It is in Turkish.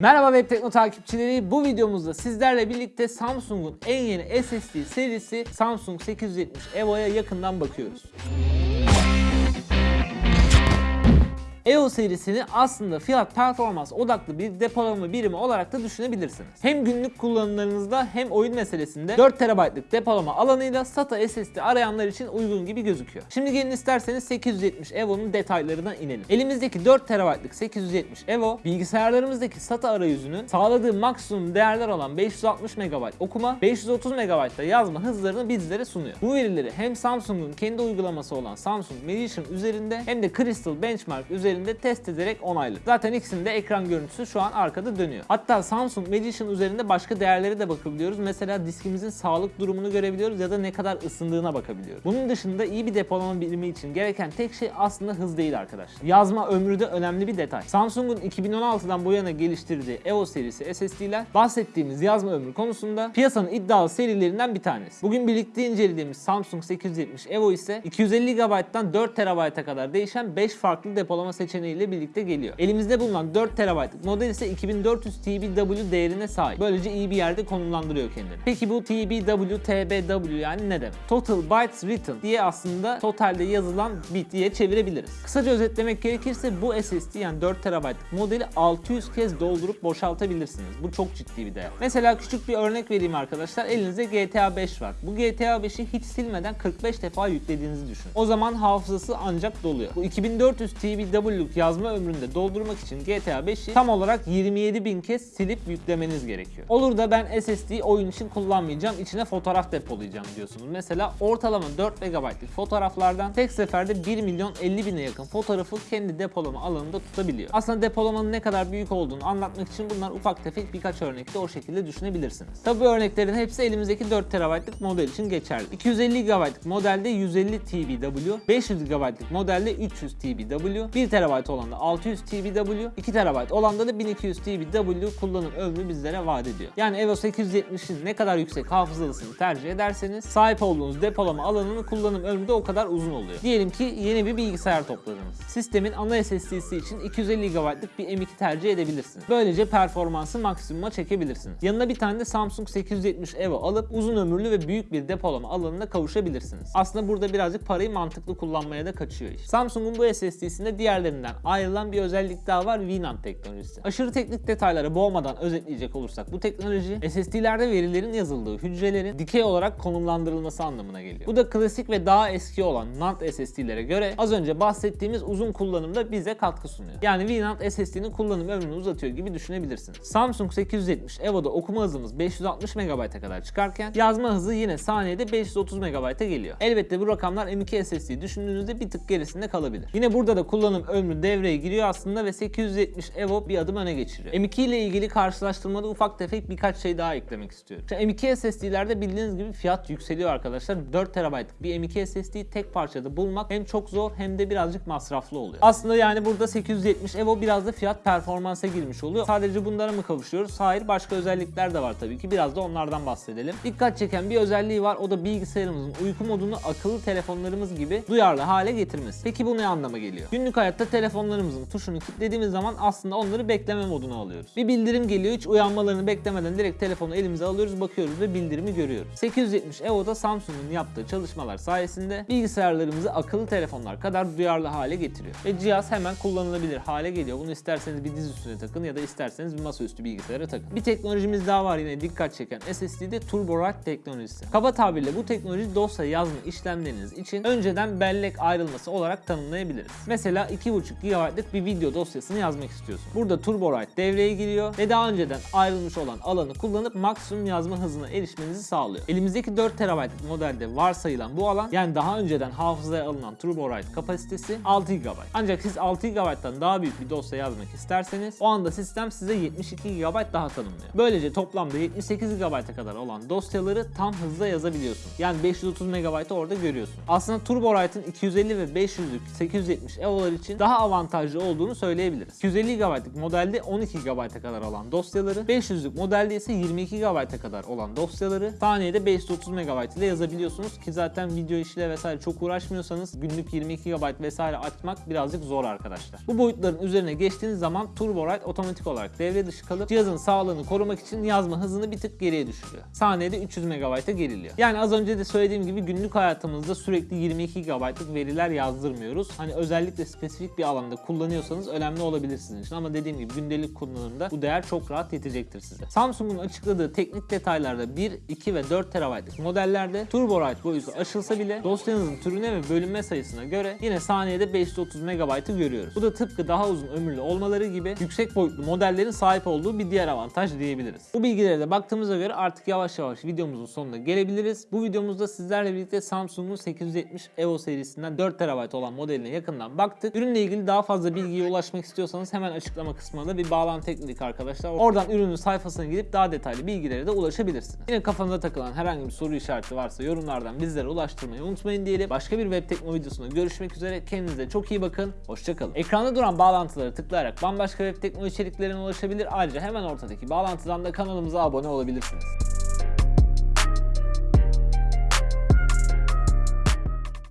Merhaba Web Tekno takipçileri. Bu videomuzda sizlerle birlikte Samsung'un en yeni SSD serisi Samsung 870 EVO'ya yakından bakıyoruz. EVO serisini aslında fiyat performans odaklı bir depolama birimi olarak da düşünebilirsiniz. Hem günlük kullanımlarınızda hem oyun meselesinde 4 TB'lık depolama alanıyla SATA SSD arayanlar için uygun gibi gözüküyor. Şimdi gelin isterseniz 870 EVO'nun detaylarına inelim. Elimizdeki 4 TB'lık 870 EVO bilgisayarlarımızdaki SATA arayüzünün sağladığı maksimum değerler olan 560 MB okuma, 530 MB da yazma hızlarını bizlere sunuyor. Bu verileri hem Samsung'un kendi uygulaması olan Samsung Medition üzerinde hem de Crystal Benchmark üzerinde test ederek onayladı. Zaten ikisinin de ekran görüntüsü şu an arkada dönüyor. Hatta Samsung Medition üzerinde başka değerlere de bakabiliyoruz. Mesela diskimizin sağlık durumunu görebiliyoruz ya da ne kadar ısındığına bakabiliyoruz. Bunun dışında iyi bir depolama birimi için gereken tek şey aslında hız değil arkadaşlar. Yazma ömrü de önemli bir detay. Samsung'un 2016'dan bu yana geliştirdiği EVO serisi SSD'ler bahsettiğimiz yazma ömrü konusunda piyasanın iddialı serilerinden bir tanesi. Bugün birlikte incelediğimiz Samsung 870 EVO ise 250 GB'dan 4 TB'a kadar değişen 5 farklı depolama seçeneğiyle birlikte geliyor. Elimizde bulunan 4 TB'lık model ise 2400 TBW değerine sahip. Böylece iyi bir yerde konumlandırıyor kendini. Peki bu TBW, TBW yani ne demek? Total Bytes Written diye aslında totalde yazılan bit diye çevirebiliriz. Kısaca özetlemek gerekirse bu SSD yani 4 TB'lık modeli 600 kez doldurup boşaltabilirsiniz. Bu çok ciddi bir değer. Mesela küçük bir örnek vereyim arkadaşlar. Elinizde GTA 5 var. Bu GTA 5'i hiç silmeden 45 defa yüklediğinizi düşünün. O zaman hafızası ancak doluyor. Bu 2400 TBW'luk yazma ömründe doldurmak için GTA 5'i tam olarak 27.000 kez silip yüklemeniz gerekiyor. Olur da ben SSD oyun için kullanmayacağım, içine fotoğraf depolayacağım diyorsunuz. Mesela ortalama 4 MB'lık fotoğraflardan tek seferde 1 milyon 50 bine yakın fotoğrafı kendi depolama alanında tutabiliyor. Aslında depolamanın ne kadar büyük olduğunu anlatmak için bunlar ufak tefek birkaç örnekte o şekilde düşünebilirsiniz. Tabi örneklerin hepsi elimizdeki 4 TB'lık model için geçerli. 250 GB'lık modelde 150 TBW, 500 GB'lık modelde 300 TBW, 1 TB olan da 600 TBW, 2 TB olan da 1200 TBW kullanım ömrü bizlere vaat ediyor. Yani Evo 870'in ne kadar yüksek hafızalısını tercih ederseniz sahip olduğunuz depolama alanının kullanım ömrü de o kadar uzun oluyor. Diyelim ki yeni bir bilgisayar topladınız. Sistemin ana SSD'si için 250 GB'lık bir M2 tercih edebilirsiniz. Böylece performansı maksimuma çekebilirsiniz. Yanına bir tane de Samsung 870 Evo alıp uzun ömürlü ve büyük bir depolama alanına kavuşabilirsiniz. Aslında burada birazcık parayı mantıklı kullanmaya da kaçıyor iş. Samsung'un bu SSD'sinde diğerlerinden ayrılan bir özellik daha var VNAND teknolojisi. Aşırı teknik detaylara boğmadan özetleyecek olursak bu teknoloji SSD'lerde verilerin yazıldığı hücrelerin dikey olarak konumlandırılması anlamına geliyor. Bu da klasik ve daha eski olan NAND SSD'lere göre az önce bahsettiğimiz uzun kullanımda bize katkı sunuyor. Yani VNAND SSD'nin kullanım ömrünü uzatıyor gibi düşünebilirsiniz. Samsung 870 EVO'da okuma hızımız 560 MB'a kadar çıkarken yazma hızı yine saniyede 530 MB'a geliyor. Elbette bu rakamlar M2 SSD düşündüğünüzde bir tık gerisinde kalabilir. Yine burada da kullanım ömrü devreye giriyor aslında ve 870 EVO bir adım öne geçiriyor. M2 ile ilgili karşılaştırmada ufak tefek birkaç şey daha eklemek istiyorum. Şimdi M2 SSD'lerde bildiğiniz gibi fiyat yükseliyor arkadaşlar. 4 TB'lık bir M2 SSD tek parçada bulmak hem çok zor hem de birazcık masraflı oluyor. Aslında yani burada 870 EVO biraz da fiyat performansa girmiş oluyor. Sadece bunlara mı kavuşuyoruz? Hayır başka özellikler de var tabii ki. Biraz da onlardan bahsedelim. Dikkat çeken bir özelliği var. O da bilgisayarımızın uyku modunu akıllı telefonlarımız gibi duyarlı hale getirmesi. Peki bu ne anlama geliyor? Günlük hayatta telefonlarımızın tuşunu kilitlediğimiz zaman aslında onları bekleme moduna alıyoruz. Bir bildirim geliyor hiç uyanmalarını beklemeden direkt telefonu elimize alıyoruz bakıyoruz ve bildirimi görüyoruz. 870 EVO'da Samsung'un yaptığı çalışmalar sayesinde bilgisayarlarımızı akıllı telefonlar kadar duyarlı hale getiriyor. Ve cihaz hemen kullanılabilir hale geliyor. Bunu isterseniz bir diz üstüne takın ya da isterseniz bir masaüstü bilgisayara takın. Bir teknolojimiz daha var yine dikkat çeken SSD'de TurboWrite teknolojisi. Kaba tabirle bu teknoloji dosya yazma işlemleriniz için önceden bellek ayrılması olarak tanımlayabiliriz. Mesela 2.5 GB'lık bir video dosyasını yazmak istiyorsun. Burada TurboWrite devreye giriyor ve daha önceden ayrılmış olan alanı kullanıp maksimum yazma hızına erişmenizi sağlıyor. Elimizdeki 4 TB'lık modelde varsayılan bu alan yani daha önceden hafızaya alınan TurboWrite kapasitesi 6 GB. Ancak siz 6 GB'dan daha büyük bir dosya yazmak isterseniz o anda sistem size 72 GB daha tanımlıyor. Böylece toplamda 78 GB'a kadar olan dosyaları tam hızla yazabiliyorsun. Yani 530 MB'ı orada görüyorsun. Aslında TurboWrite'ın 250 ve 500'lük 870 EVO'lar için daha daha avantajlı olduğunu söyleyebiliriz. 250 GB'lık modelde 12 GB'a kadar olan dosyaları, 500'lük modelde ise 22 GB'a kadar olan dosyaları saniyede 530 MB ile yazabiliyorsunuz ki zaten video işiyle vesaire çok uğraşmıyorsanız günlük 22 GB vesaire açmak birazcık zor arkadaşlar. Bu boyutların üzerine geçtiğiniz zaman TurboWrite otomatik olarak devre dışı kalıp cihazın sağlığını korumak için yazma hızını bir tık geriye düşürüyor. Saniyede 300 MB'a geriliyor. Yani az önce de söylediğim gibi günlük hayatımızda sürekli 22 GB'lık veriler yazdırmıyoruz. Hani özellikle spesifik bir alanda kullanıyorsanız önemli olabilir sizin için ama dediğim gibi gündelik kullanımda bu değer çok rahat yetecektir size. Samsung'un açıkladığı teknik detaylarda 1, 2 ve 4 TB'lık modellerde TurboWrite boyutu aşılsa bile dosyanızın türüne ve bölünme sayısına göre yine saniyede 530 MB'ı görüyoruz. Bu da tıpkı daha uzun ömürlü olmaları gibi yüksek boyutlu modellerin sahip olduğu bir diğer avantaj diyebiliriz. Bu bilgilere de baktığımıza göre artık yavaş yavaş videomuzun sonuna gelebiliriz. Bu videomuzda sizlerle birlikte Samsung'un 870 EVO serisinden 4 TB olan modeline yakından baktık. Ürünle ilgili daha fazla bilgiye ulaşmak istiyorsanız hemen açıklama kısmına da bir bağlantı ekledik arkadaşlar. Oradan ürünün sayfasına gidip daha detaylı bilgilere de ulaşabilirsiniz. Yine kafanıza takılan herhangi bir soru işareti varsa yorumlardan bizlere ulaştırmayı unutmayın diyelim. Başka bir web tekno videosunda görüşmek üzere. Kendinize çok iyi bakın. Hoşçakalın. Ekranda duran bağlantıları tıklayarak bambaşka web tekno içeriklerine ulaşabilir. Ayrıca hemen ortadaki bağlantıdan da kanalımıza abone olabilirsiniz.